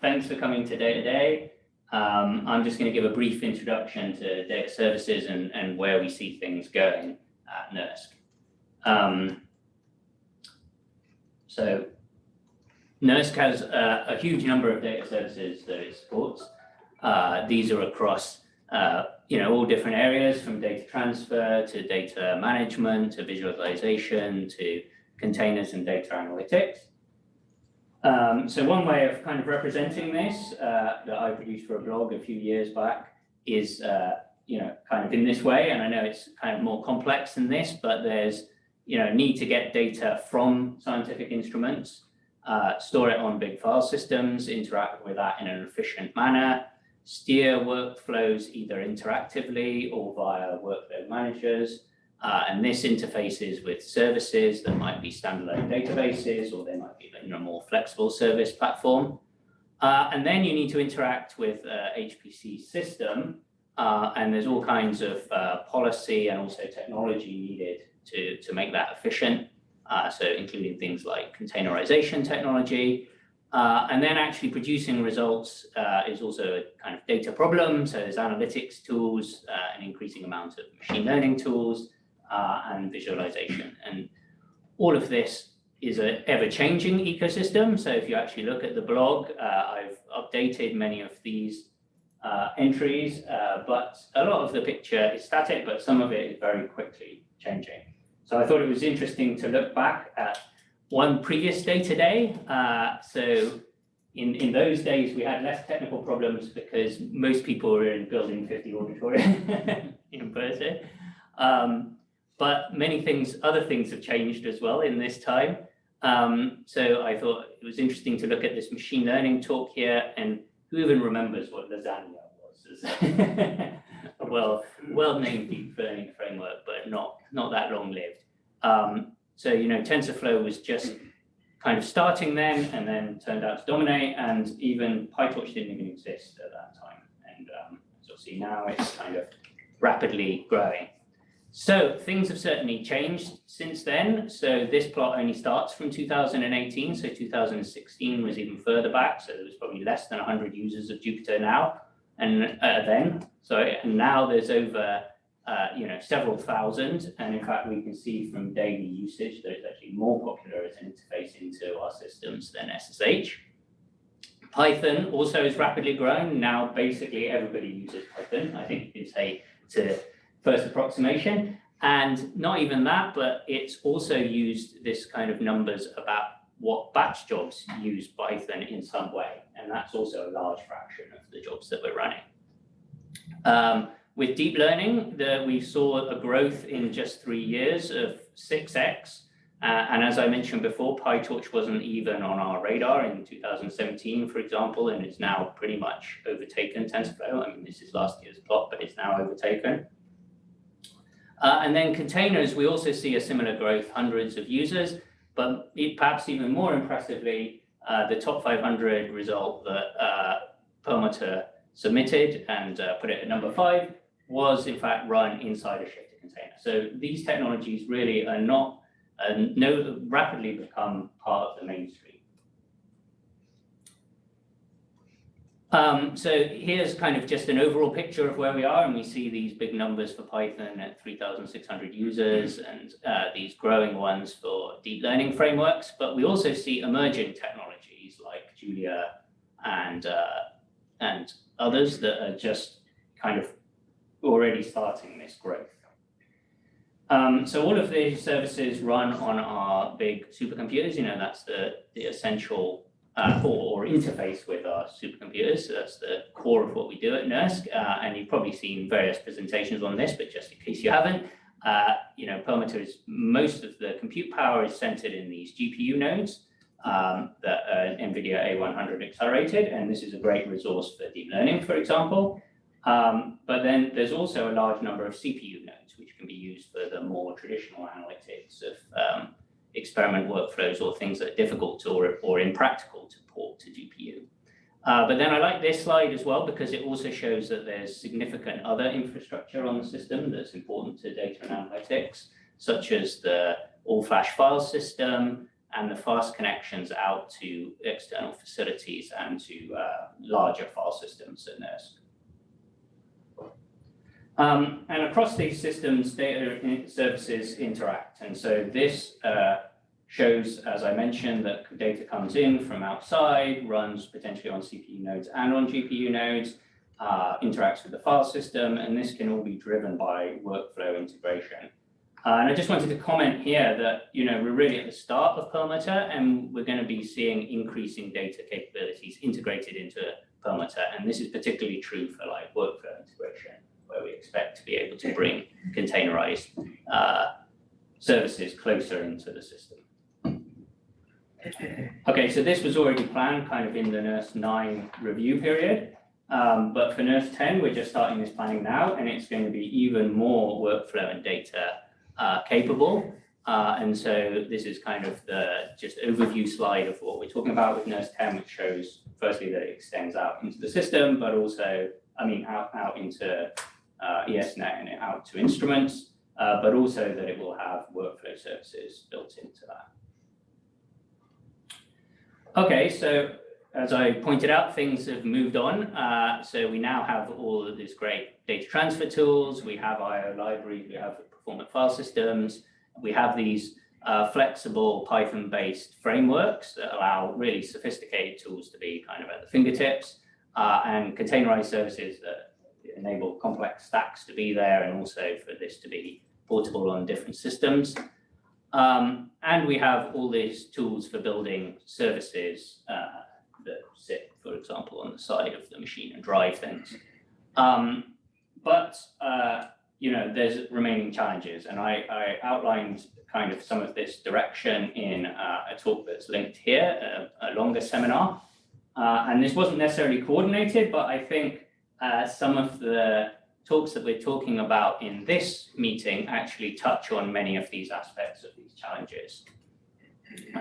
thanks for coming to Data Day. Um, I'm just going to give a brief introduction to data services and, and where we see things going at NERSC. Um, so NERSC has a, a, huge number of data services that it supports. Uh, these are across uh, you know, all different areas from data transfer to data management to visualization to containers and data analytics. Um, so one way of kind of representing this uh, that I produced for a blog a few years back is, uh, you know, kind of in this way. And I know it's kind of more complex than this, but there's, you know, need to get data from scientific instruments, uh, store it on big file systems, interact with that in an efficient manner, steer workflows either interactively or via workload managers. Uh, and this interfaces with services that might be standalone databases or in a more flexible service platform. Uh, and then you need to interact with uh, HPC system. Uh, and there's all kinds of uh, policy and also technology needed to, to make that efficient. Uh, so including things like containerization technology, uh, and then actually producing results is also a kind of data problem. So there's analytics tools, an increasing amount of machine learning tools, and visualization. And all of this is an ever-changing ecosystem. So if you actually look at the blog, uh, I've updated many of these uh, entries, but a lot of the picture is static, but some of it is very quickly changing. So I thought it was interesting to look back at one previous Data Day. Uh, so in, in those days, we had less technical problems because most people were in building 50 auditorium in person. Um, but many things, other things have changed as well in this time. Um, so I thought it was interesting to look at this machine learning talk here and who even remembers what Lasagne was? well, well-named deep learning framework, but not, not that long-lived. Um, so, you know, TensorFlow was just kind of starting then and then turned out to dominate and even PyTorch didn't even exist at that time. And um, as you'll see now, it's kind of rapidly growing. So things have certainly changed since then. So this plot only starts from 2018. So 2016 was even further back. So there was probably less than 100 users of Jupyter now and uh, then. So and now there's over uh, you know, several thousand. And in fact, we can see from daily usage that it's actually more popular as an interface into our systems than SSH. Python also is rapidly growing. Now, basically, everybody uses Python. I think you can say to first approximation. And not even that, but it's also used this kind of numbers about what batch jobs use Python in some way. And that's also a large fraction of the jobs that we're running. Um, with deep learning, the, we saw a growth in just three years of 6x. Uh, and as I mentioned before, PyTorch wasn't even on our radar in 2017, for example, and it's now pretty much overtaken TensorFlow. I mean, this is last year's plot, but it's now overtaken. Uh, and then containers, we also see a similar growth, hundreds of users, but perhaps even more impressively, uh, the top 500 result that uh, submitted and uh, put it at number five was in fact run inside a shifter container. So these technologies really are not, uh, no, rapidly become part of the mainstream. Um, so here's kind of just an overall picture of where we are, and we see these big numbers for Python at 3,600 users and uh, these growing ones for deep learning frameworks, but we also see emerging technologies like Julia and, uh, and others that are just kind of already starting this growth. Um, so all of these services run on our big supercomputers. You know, that's the, the essential uh, or, or, interface with our supercomputers. So that's the core of what we do at NERSC. Uh, and you've probably seen various presentations on this, but just in case you haven't, uh, you know, Perlmutter is most of the compute power is centered in these GPU nodes um, that are NVIDIA A100 accelerated. And this is a great resource for deep learning, for example. Um, but then there's also a large number of CPU nodes, which can be used for the more traditional analytics of um, experiment workflows or things that are difficult or, or impractical to port to GPU. Uh, but then I like this slide as well because it also shows that there's significant other infrastructure on the system that's important to data and analytics, such as the all-flash file system and the fast connections out to external facilities and to uh, larger file systems at NERSC. Um, and across these systems, data services interact. And so this uh, shows, as I mentioned, that data comes in from outside, runs potentially on CPU nodes and on GPU nodes, uh, interacts with the file system, and this can all be driven by workflow integration. Uh, and I just wanted to comment here that, you know, we're really at the start of Perlmutter and we're going to be seeing increasing data capabilities integrated into Perlmutter. And this is particularly true for like workflow expect to be able to bring containerized uh, services closer into the system. Okay, so this was already planned kind of in the NERSC 9 review period. Um, but for NERSC 10, we're just starting this planning now, and it's going to be even more workflow and data uh, capable. Uh, and so this is kind of the just overview slide of what we're talking about with NERSC 10, which shows firstly that it extends out into the system, but also, I mean, out, out into uh, ESNet and it out to instruments, uh, but also that it will have workflow services built into that. Okay, so as I pointed out, things have moved on. Uh, so we now have all of these great data transfer tools. We have IO libraries, we have performant file systems. We have these uh, flexible Python-based frameworks that allow really sophisticated tools to be kind of at the fingertips uh, and containerized services that enable complex stacks to be there and also for this to be portable on different systems. Um, and we have all these tools for building services uh, that sit, for example, on the side of the machine and drive things. Um, but, uh, you know, there's remaining challenges. And I, I, outlined kind of some of this direction in uh, a talk that's linked here, a, a longer seminar. Uh, and this wasn't necessarily coordinated, but I think uh, some of the talks that we're talking about in this meeting actually touch on many of these aspects of these challenges.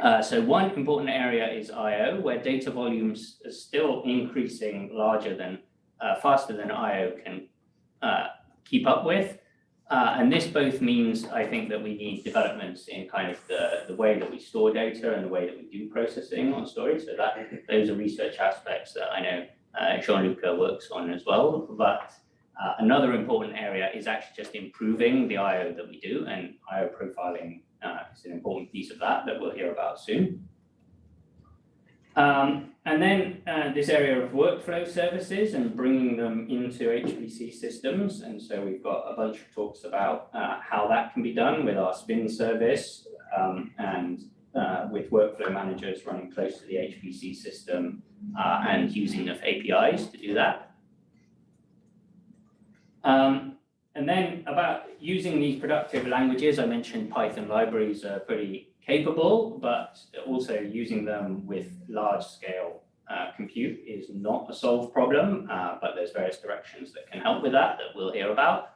Uh, so one important area is I.O., where data volumes are still increasing larger than, uh, faster than I.O. can uh, keep up with. Uh, and this both means, I think, that we need developments in kind of the, the way that we store data and the way that we do processing on storage. So that those are research aspects that I know uh, Jean-Luc works on as well. But uh, another important area is actually just improving the I.O. that we do and I.O. profiling uh, it's an important piece of that that we'll hear about soon. Um, and then uh, this area of workflow services and bringing them into HPC systems. And so we've got a bunch of talks about uh, how that can be done with our spin service um, and uh, with workflow managers running close to the HPC system uh, and using enough APIs to do that. Um, and then about using these productive languages, I mentioned Python libraries are pretty capable, but also using them with large scale uh, compute is not a solved problem, uh, but there's various directions that can help with that that we'll hear about.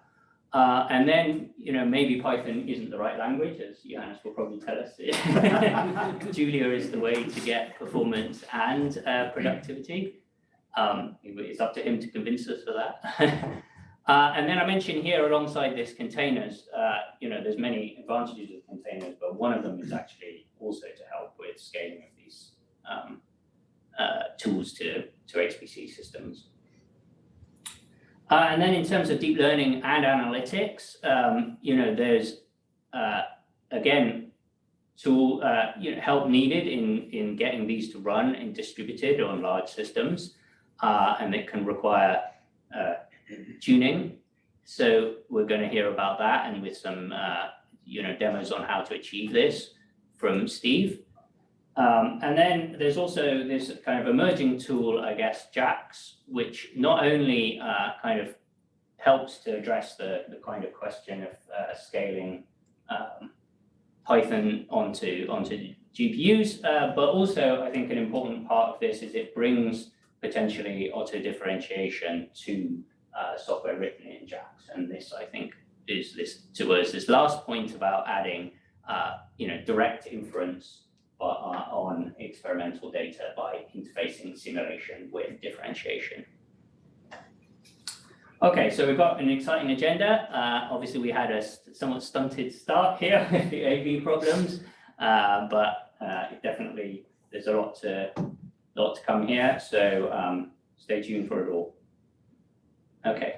Uh, and then, you know, maybe Python isn't the right language, as Johannes will probably tell us. Julia is the way to get performance and uh, productivity. Um, it's up to him to convince us of that. Uh, and then I mentioned here alongside this containers, uh, you know, there's many advantages of containers, but one of them is actually also to help with scaling of these um, uh, tools to, to HPC systems. Uh, and then in terms of deep learning and analytics, um, you know, there's, uh, again, tool, uh, you know, help needed in, in getting these to run and distributed on large systems. and it can require tuning. So we're going to hear about that and with some uh, you know demos on how to achieve this from Steve. Um, and then there's also this kind of emerging tool, I guess, JAX, which not only uh, kind of helps to address the, the kind of question of uh, scaling um, Python onto, onto GPUs, uh, but also I think an important part of this is it brings potentially auto differentiation to uh, software written in JAX. And this, I think, is this towards this last point about adding, uh, you know, direct inference uh, on experimental data by interfacing simulation with differentiation. Okay, so we've got an exciting agenda. Uh, obviously, we had a somewhat stunted start here with the AV problems, uh, but uh, definitely, there's a lot to, lot to come here, so, um, stay tuned for it all. Okay,